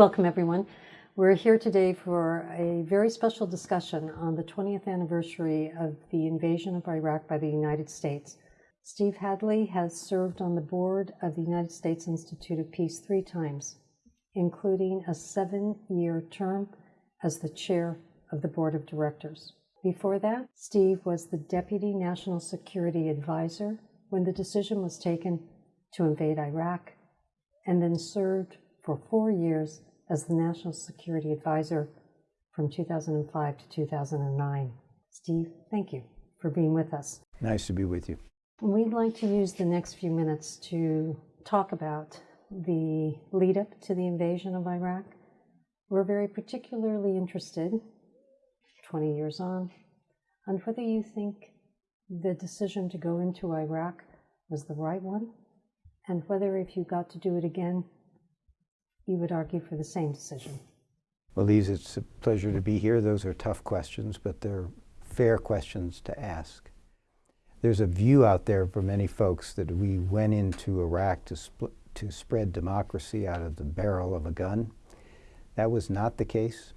Welcome, everyone. We're here today for a very special discussion on the 20th anniversary of the invasion of Iraq by the United States. Steve Hadley has served on the board of the United States Institute of Peace three times, including a seven year term as the chair of the board of directors. Before that, Steve was the Deputy National Security Advisor when the decision was taken to invade Iraq, and then served for four years as the National Security Advisor from 2005 to 2009. Steve, thank you for being with us. Nice to be with you. We'd like to use the next few minutes to talk about the lead up to the invasion of Iraq. We're very particularly interested, 20 years on, on whether you think the decision to go into Iraq was the right one, and whether if you got to do it again, you would argue for the same decision. Well, Lise, it's a pleasure to be here. Those are tough questions, but they're fair questions to ask. There's a view out there for many folks that we went into Iraq to, to spread democracy out of the barrel of a gun. That was not the case.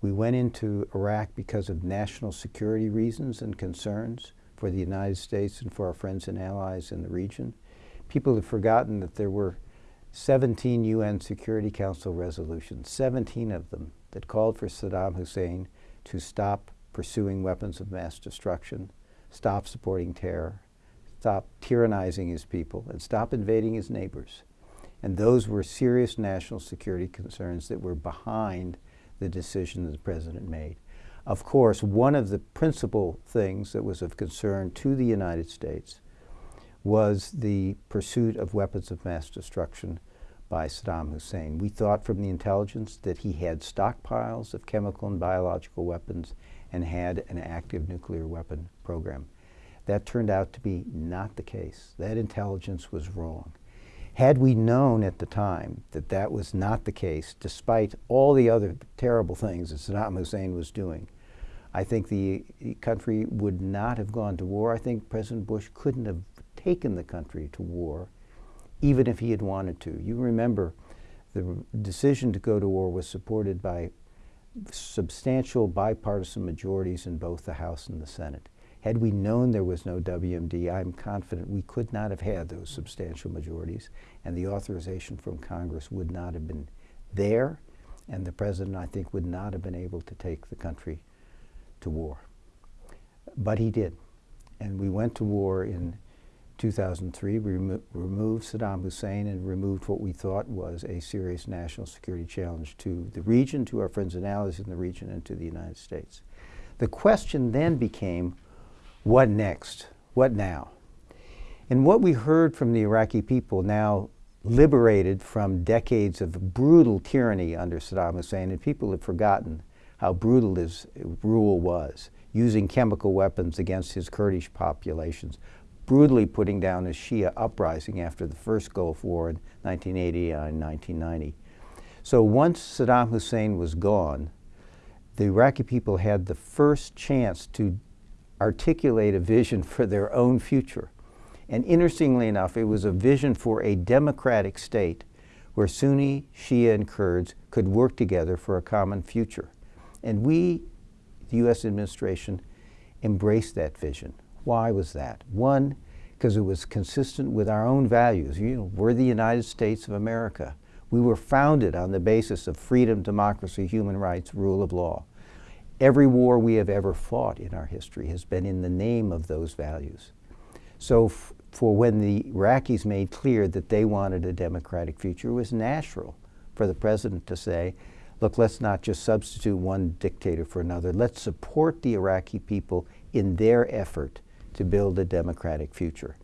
We went into Iraq because of national security reasons and concerns for the United States and for our friends and allies in the region. People have forgotten that there were 17 UN Security Council resolutions, 17 of them, that called for Saddam Hussein to stop pursuing weapons of mass destruction, stop supporting terror, stop tyrannizing his people, and stop invading his neighbors. And those were serious national security concerns that were behind the decision that the President made. Of course, one of the principal things that was of concern to the United States was the pursuit of weapons of mass destruction by Saddam Hussein. We thought from the intelligence that he had stockpiles of chemical and biological weapons and had an active nuclear weapon program. That turned out to be not the case. That intelligence was wrong. Had we known at the time that that was not the case, despite all the other terrible things that Saddam Hussein was doing, I think the country would not have gone to war. I think President Bush couldn't have taken the country to war, even if he had wanted to. You remember the decision to go to war was supported by substantial bipartisan majorities in both the House and the Senate. Had we known there was no WMD, I'm confident we could not have had those substantial majorities, and the authorization from Congress would not have been there, and the President, I think, would not have been able to take the country to war. But he did, and we went to war in 2003, we remo removed Saddam Hussein and removed what we thought was a serious national security challenge to the region, to our friends and allies in the region, and to the United States. The question then became, what next? What now? And what we heard from the Iraqi people now liberated from decades of brutal tyranny under Saddam Hussein, and people have forgotten how brutal his rule was, using chemical weapons against his Kurdish populations, brutally putting down a Shia uprising after the first Gulf War in 1980 and 1990. So once Saddam Hussein was gone, the Iraqi people had the first chance to articulate a vision for their own future. And interestingly enough, it was a vision for a democratic state where Sunni, Shia, and Kurds could work together for a common future. And we, the U.S. administration, embraced that vision. Why was that? One, because it was consistent with our own values. You know, we're the United States of America. We were founded on the basis of freedom, democracy, human rights, rule of law. Every war we have ever fought in our history has been in the name of those values. So for when the Iraqis made clear that they wanted a democratic future, it was natural for the president to say, look, let's not just substitute one dictator for another. Let's support the Iraqi people in their effort to build a democratic future.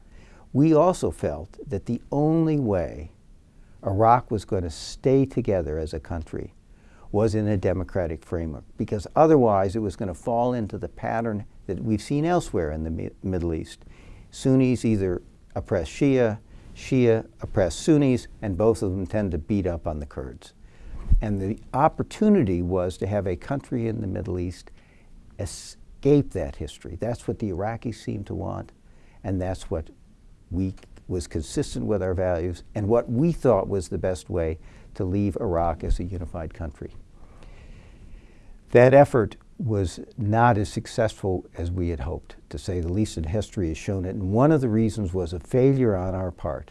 We also felt that the only way Iraq was going to stay together as a country was in a democratic framework, because otherwise it was going to fall into the pattern that we've seen elsewhere in the Mi Middle East. Sunnis either oppress Shia, Shia oppress Sunnis, and both of them tend to beat up on the Kurds. And the opportunity was to have a country in the Middle East escape that history. That's what the Iraqis seemed to want, and that's what we was consistent with our values and what we thought was the best way to leave Iraq as a unified country. That effort was not as successful as we had hoped, to say the least, and history has shown it. And one of the reasons was a failure on our part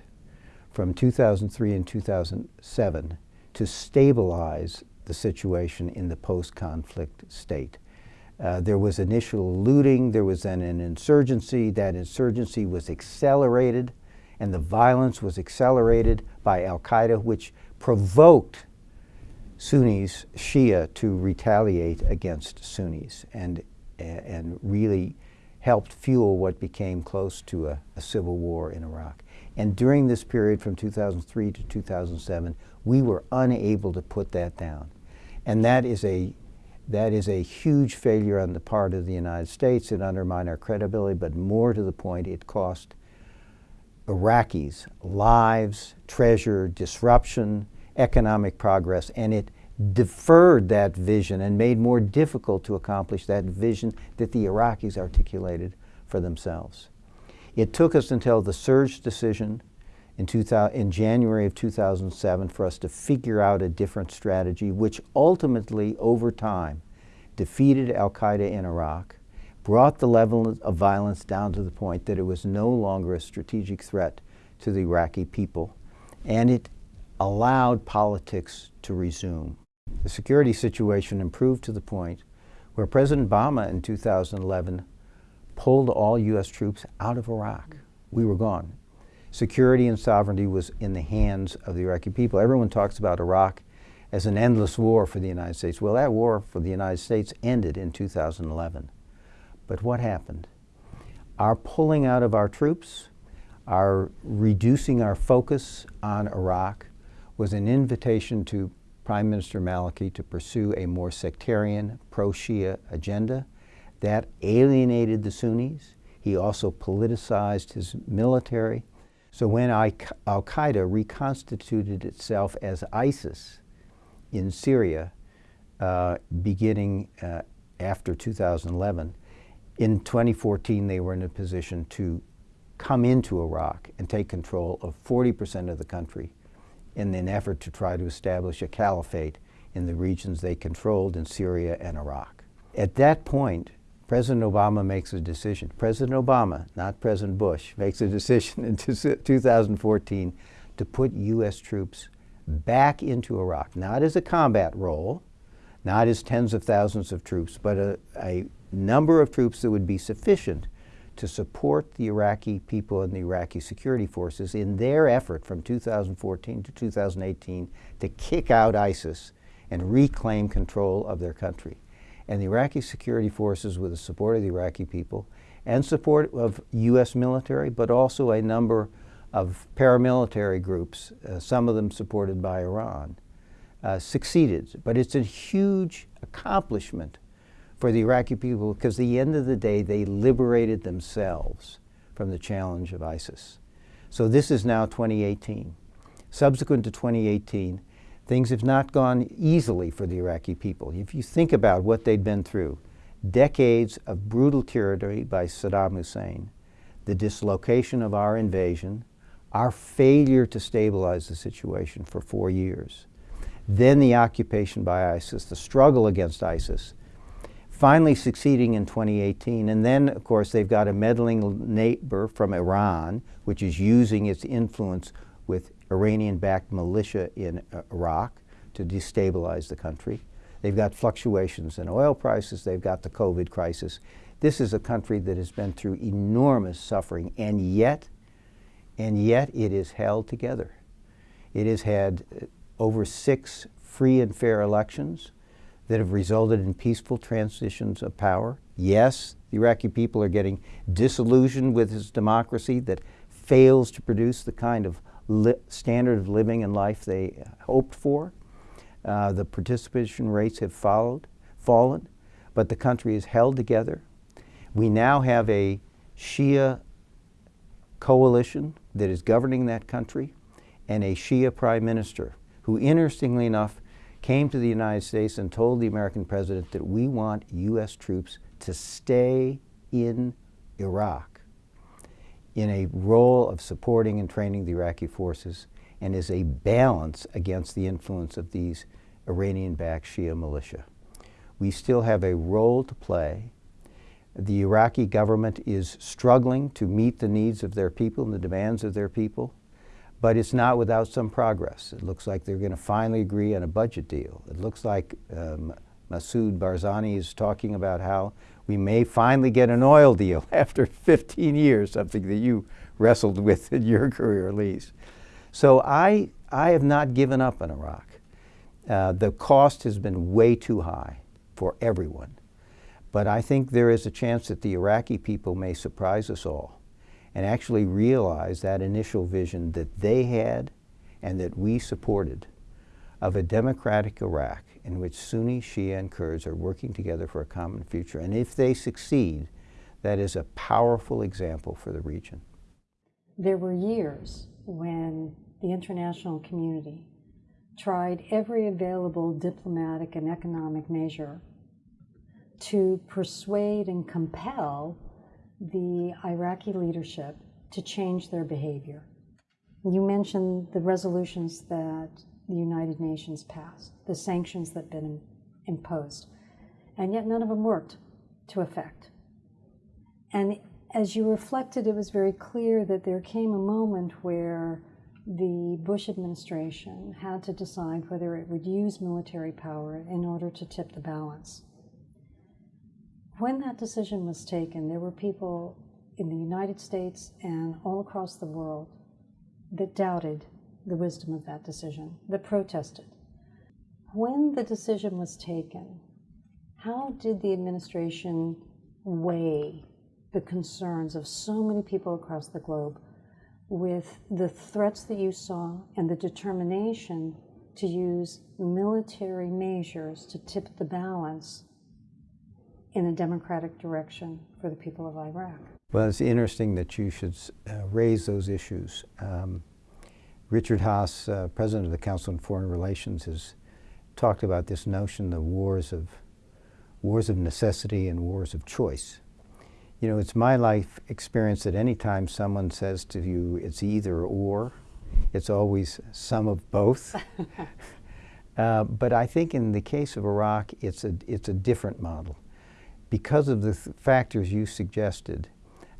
from 2003 and 2007 to stabilize the situation in the post-conflict state. Uh, there was initial looting, there was then an insurgency. That insurgency was accelerated, and the violence was accelerated by Al Qaeda, which provoked Sunnis, Shia, to retaliate against Sunnis and, and really helped fuel what became close to a, a, civil war in Iraq. And during this period from 2003 to 2007, we were unable to put that down. And that is a that is a huge failure on the part of the United States. It undermined our credibility, but more to the point, it cost Iraqis lives, treasure, disruption, economic progress, and it deferred that vision and made more difficult to accomplish that vision that the Iraqis articulated for themselves. It took us until the surge decision in, 2000, in January of 2007 for us to figure out a different strategy, which ultimately, over time, defeated Al Qaeda in Iraq, brought the level of violence down to the point that it was no longer a strategic threat to the Iraqi people, and it allowed politics to resume. The security situation improved to the point where President Obama in 2011 pulled all U.S. troops out of Iraq. We were gone security and sovereignty was in the hands of the Iraqi people. Everyone talks about Iraq as an endless war for the United States. Well, that war for the United States ended in 2011. But what happened? Our pulling out of our troops, our reducing our focus on Iraq was an invitation to Prime Minister Maliki to pursue a more sectarian, pro-Shia agenda that alienated the Sunnis. He also politicized his military. So when Al Qaeda reconstituted itself as ISIS in Syria, uh, beginning uh, after 2011, in 2014 they were in a position to come into Iraq and take control of 40% of the country in an effort to try to establish a caliphate in the regions they controlled in Syria and Iraq. At that point, President Obama makes a decision. President Obama, not President Bush, makes a decision in 2014 to put U.S. troops back into Iraq, not as a combat role, not as tens of thousands of troops, but a, a number of troops that would be sufficient to support the Iraqi people and the Iraqi security forces in their effort from 2014 to 2018 to kick out ISIS and reclaim control of their country and the Iraqi security forces with the support of the Iraqi people and support of U.S. military, but also a number of paramilitary groups, uh, some of them supported by Iran, uh, succeeded. But it's a huge accomplishment for the Iraqi people because at the end of the day, they liberated themselves from the challenge of ISIS. So this is now 2018. Subsequent to 2018, Things have not gone easily for the Iraqi people. If you think about what they'd been through, decades of brutal tyranny by Saddam Hussein, the dislocation of our invasion, our failure to stabilize the situation for four years, then the occupation by ISIS, the struggle against ISIS, finally succeeding in 2018. And then, of course, they've got a meddling neighbor from Iran, which is using its influence with Iranian-backed militia in uh, Iraq to destabilize the country. They've got fluctuations in oil prices. They've got the COVID crisis. This is a country that has been through enormous suffering, and yet, and yet it is held together. It has had uh, over six free and fair elections that have resulted in peaceful transitions of power. Yes, the Iraqi people are getting disillusioned with its democracy that fails to produce the kind of standard of living and life they hoped for. Uh, the participation rates have followed, fallen, but the country is held together. We now have a Shia coalition that is governing that country and a Shia prime minister who, interestingly enough, came to the United States and told the American president that we want U.S. troops to stay in Iraq in a role of supporting and training the Iraqi forces and is a balance against the influence of these Iranian backed Shia militia. We still have a role to play. The Iraqi government is struggling to meet the needs of their people and the demands of their people, but it's not without some progress. It looks like they're going to finally agree on a budget deal. It looks like um, Masoud Barzani is talking about how we may finally get an oil deal after 15 years, something that you wrestled with in your career, Lise. So I, I have not given up on Iraq. Uh, the cost has been way too high for everyone. But I think there is a chance that the Iraqi people may surprise us all and actually realize that initial vision that they had and that we supported of a democratic Iraq in which Sunni, Shia, and Kurds are working together for a common future. And if they succeed, that is a powerful example for the region. There were years when the international community tried every available diplomatic and economic measure to persuade and compel the Iraqi leadership to change their behavior. You mentioned the resolutions that the United Nations passed, the sanctions that had been imposed, and yet none of them worked to effect. And as you reflected, it was very clear that there came a moment where the Bush administration had to decide whether it would use military power in order to tip the balance. When that decision was taken, there were people in the United States and all across the world that doubted the wisdom of that decision, that protested. When the decision was taken, how did the administration weigh the concerns of so many people across the globe with the threats that you saw and the determination to use military measures to tip the balance in a democratic direction for the people of Iraq? Well, it's interesting that you should uh, raise those issues. Um, Richard Haass, uh, president of the Council on Foreign Relations, has talked about this notion of wars of wars of necessity and wars of choice. You know, it's my life experience that anytime someone says to you it's either or, it's always some of both. uh, but I think in the case of Iraq, it's a, it's a different model. Because of the th factors you suggested,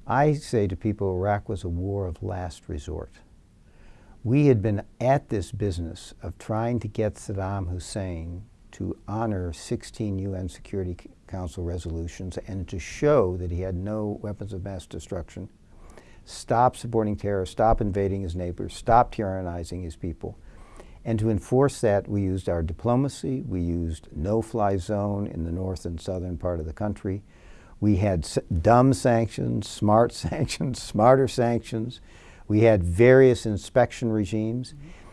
I say to people Iraq was a war of last resort we had been at this business of trying to get Saddam Hussein to honor 16 UN Security Council resolutions and to show that he had no weapons of mass destruction, stop supporting terror, stop invading his neighbors, stop tyrannizing his people. And to enforce that, we used our diplomacy, we used no-fly zone in the north and southern part of the country. We had dumb sanctions, smart sanctions, smarter sanctions. We had various inspection regimes. Mm -hmm.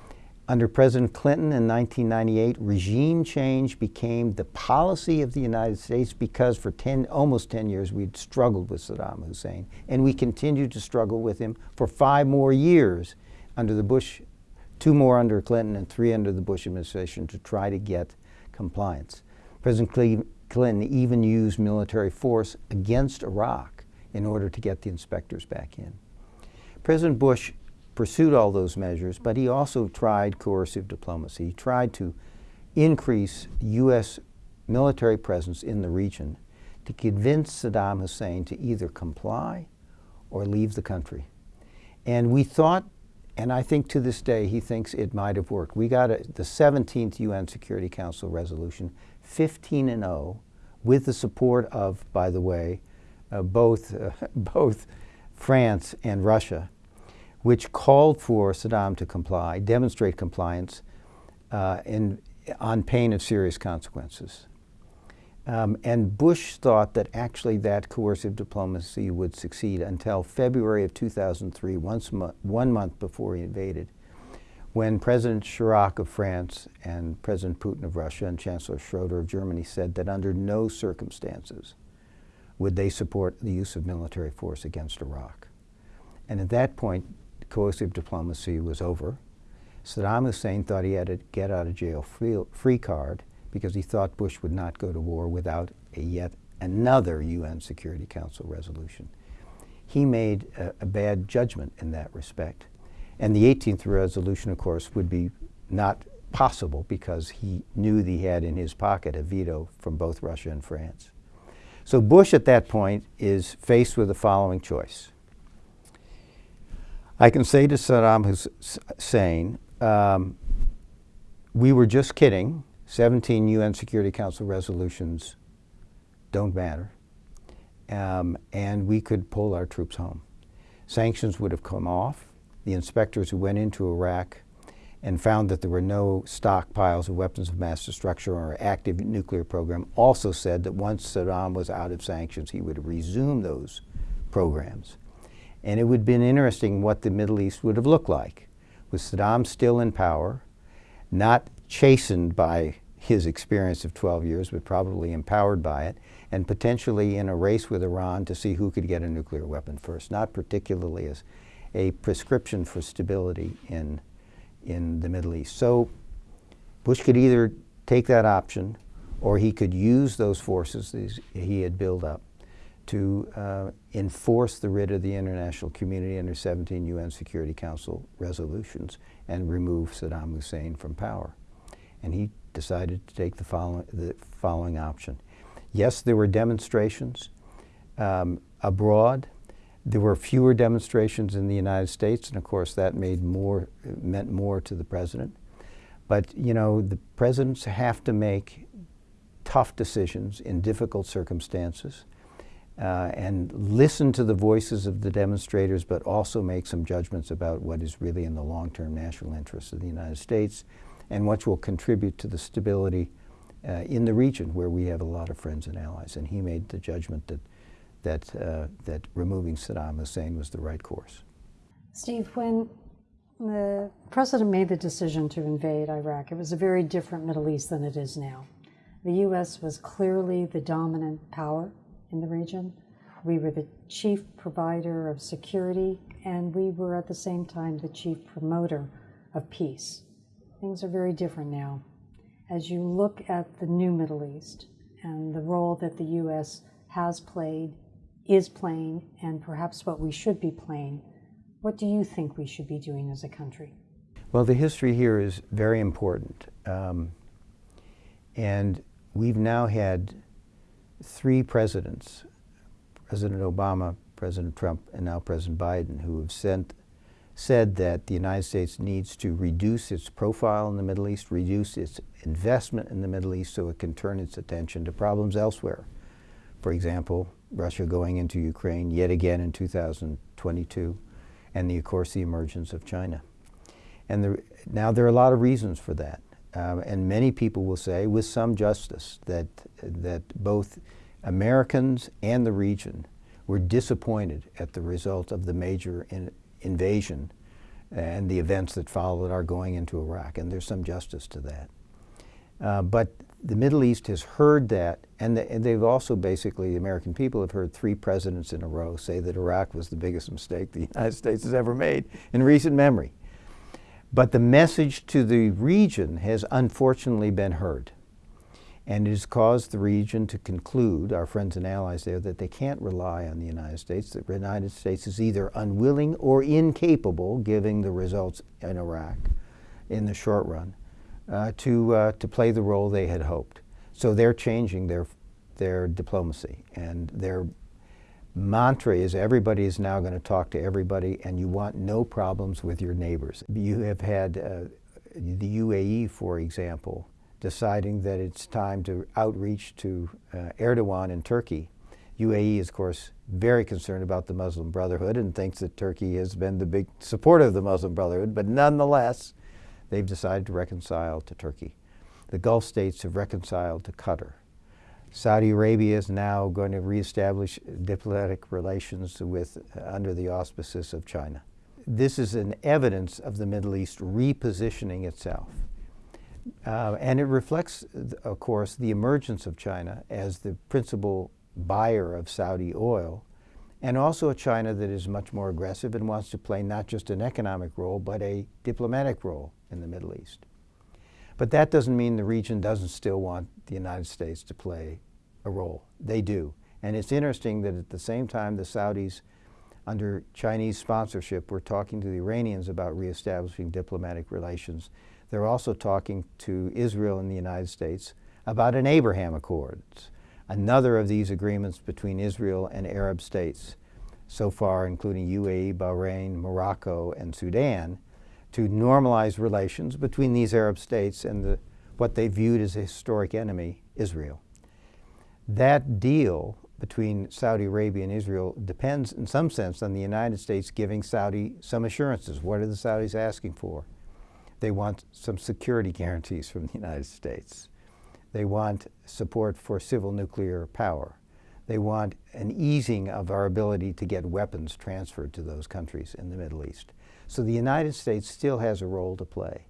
Under President Clinton in 1998, regime change became the policy of the United States because for 10, almost 10 years we'd struggled with Saddam Hussein. And we continued to struggle with him for five more years under the Bush, two more under Clinton and three under the Bush administration to try to get compliance. President Clinton even used military force against Iraq in order to get the inspectors back in. President Bush pursued all those measures, but he also tried coercive diplomacy. He tried to increase U.S. military presence in the region to convince Saddam Hussein to either comply or leave the country. And we thought, and I think to this day he thinks it might have worked. We got a, the 17th UN Security Council resolution, 15 and 0, with the support of, by the way, uh, both, uh, both France and Russia which called for Saddam to comply, demonstrate compliance, uh, in, on pain of serious consequences. Um, and Bush thought that actually that coercive diplomacy would succeed until February of 2003, once mo one month before he invaded, when President Chirac of France and President Putin of Russia and Chancellor Schroeder of Germany said that under no circumstances would they support the use of military force against Iraq. And at that point, coercive diplomacy was over. Saddam Hussein thought he had a get out of jail free, free card because he thought Bush would not go to war without yet another UN Security Council resolution. He made a, a bad judgment in that respect. And the 18th resolution, of course, would be not possible because he knew that he had in his pocket a veto from both Russia and France. So Bush at that point is faced with the following choice. I can say to Saddam Hussein, um, we were just kidding. 17 UN Security Council resolutions don't matter. Um, and we could pull our troops home. Sanctions would have come off. The inspectors who went into Iraq and found that there were no stockpiles of weapons of mass destruction or active nuclear program also said that once Saddam was out of sanctions, he would resume those programs. And it would have been interesting what the Middle East would have looked like. With Saddam still in power, not chastened by his experience of 12 years, but probably empowered by it, and potentially in a race with Iran to see who could get a nuclear weapon first, not particularly as a prescription for stability in in the Middle East. So Bush could either take that option or he could use those forces he had built up to uh, enforce the writ of the international community under 17 UN Security Council resolutions and remove Saddam Hussein from power. And he decided to take the following, the following option. Yes, there were demonstrations um, abroad there were fewer demonstrations in the United States, and of course that made more, meant more to the president. But you know, the presidents have to make tough decisions in difficult circumstances uh, and listen to the voices of the demonstrators, but also make some judgments about what is really in the long-term national interests of the United States and what will contribute to the stability uh, in the region where we have a lot of friends and allies. And he made the judgment that that, uh, that removing Saddam Hussein was the right course. Steve, when the president made the decision to invade Iraq, it was a very different Middle East than it is now. The U.S. was clearly the dominant power in the region. We were the chief provider of security, and we were at the same time the chief promoter of peace. Things are very different now. As you look at the new Middle East and the role that the U.S. has played is playing and perhaps what we should be playing, what do you think we should be doing as a country? Well, the history here is very important. Um, and we've now had three presidents, President Obama, President Trump, and now President Biden, who have sent, said that the United States needs to reduce its profile in the Middle East, reduce its investment in the Middle East so it can turn its attention to problems elsewhere. For example, Russia going into Ukraine yet again in 2022, and the, of course the emergence of China. And the, now there are a lot of reasons for that. Uh, and many people will say, with some justice, that, that both Americans and the region were disappointed at the result of the major in, invasion and the events that followed our going into Iraq. And there's some justice to that. Uh, but the Middle East has heard that, and, the, and, they've also basically, the American people have heard three presidents in a row say that Iraq was the biggest mistake the United States has ever made in recent memory. But the message to the region has unfortunately been heard. And it has caused the region to conclude, our friends and allies there, that they can't rely on the United States, that the United States is either unwilling or incapable, given the results in Iraq in the short run, uh, to, uh, to play the role they had hoped. So they're changing their, their diplomacy and their mantra is everybody is now going to talk to everybody and you want no problems with your neighbors. You have had uh, the UAE, for example, deciding that it's time to outreach to uh, Erdogan in Turkey. UAE is, of course, very concerned about the Muslim Brotherhood and thinks that Turkey has been the big supporter of the Muslim Brotherhood, but nonetheless, they've decided to reconcile to Turkey. The Gulf states have reconciled to Qatar. Saudi Arabia is now going to reestablish diplomatic relations with, uh, under the auspices of China. This is an evidence of the Middle East repositioning itself. Uh, and it reflects, of course, the emergence of China as the principal buyer of Saudi oil and also a China that is much more aggressive and wants to play not just an economic role, but a diplomatic role in the Middle East. But that doesn't mean the region doesn't still want the United States to play a role. They do. And it's interesting that at the same time the Saudis Under Chinese sponsorship, we're talking to the Iranians about reestablishing diplomatic relations. They're also talking to Israel and the United States about an Abraham Accords, another of these agreements between Israel and Arab states, so far including UAE, Bahrain, Morocco, and Sudan, to normalize relations between these Arab states and the, what they viewed as a historic enemy, Israel. That deal between Saudi Arabia and Israel depends in some sense on the United States giving Saudi some assurances. What are the Saudis asking for? They want some security guarantees from the United States. They want support for civil nuclear power. They want an easing of our ability to get weapons transferred to those countries in the Middle East. So the United States still has a role to play.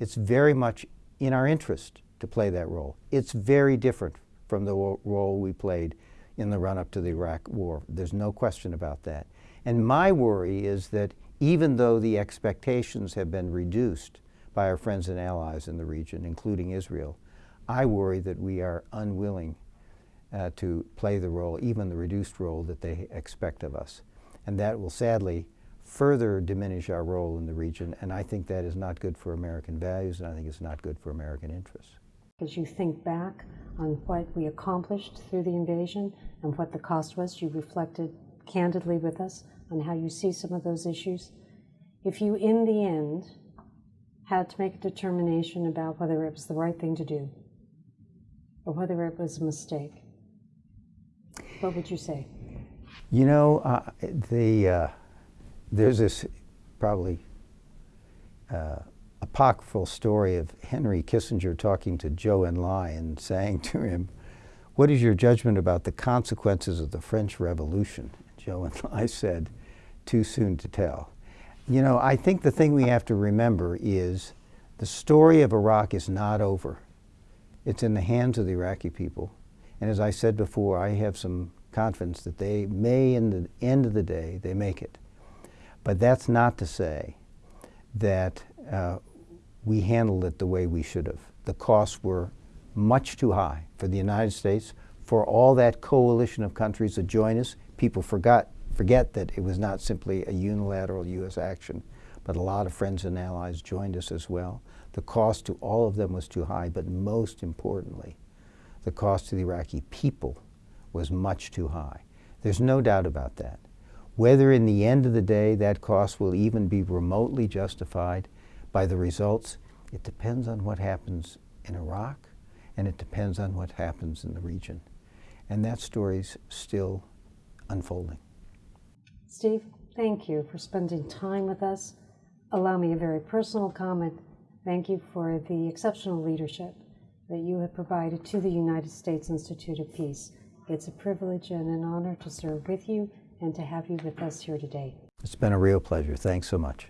It's very much in our interest to play that role. It's very different from the role we played in the run up to the Iraq War. There's no question about that. And my worry is that even though the expectations have been reduced by our friends and allies in the region, including Israel, I worry that we are unwilling uh, to play the role, even the reduced role that they expect of us. And that will sadly further diminish our role in the region, and I think that is not good for American values, and I think it's not good for American interests. As you think back on what we accomplished through the invasion and what the cost was, you reflected candidly with us on how you see some of those issues. If you, in the end, had to make a determination about whether it was the right thing to do or whether it was a mistake, what would you say? You know, uh, the, uh, there's this probably uh, apocryphal story of Henry Kissinger talking to Zhou Enlai and saying to him, What is your judgment about the consequences of the French Revolution? Zhou Enlai said, Too soon to tell. You know, I think the thing we have to remember is the story of Iraq is not over. It's in the hands of the Iraqi people. And as I said before, I have some confidence that they may, in the end of the day, they make it. But that's not to say that uh, we handled it the way we should have. The costs were much too high for the United States, for all that coalition of countries that joined us. People forgot, forget that it was not simply a unilateral U.S. action, but a lot of friends and allies joined us as well. The cost to all of them was too high, but most importantly, the cost to the Iraqi people was much too high. There's no doubt about that. Whether in the end of the day that cost will even be remotely justified by the results, it depends on what happens in Iraq and it depends on what happens in the region. And that story's still unfolding. Steve, thank you for spending time with us. Allow me a very personal comment. Thank you for the exceptional leadership that you have provided to the United States Institute of Peace. It's a privilege and an honor to serve with you and to have you with us here today. It's been a real pleasure. Thanks so much.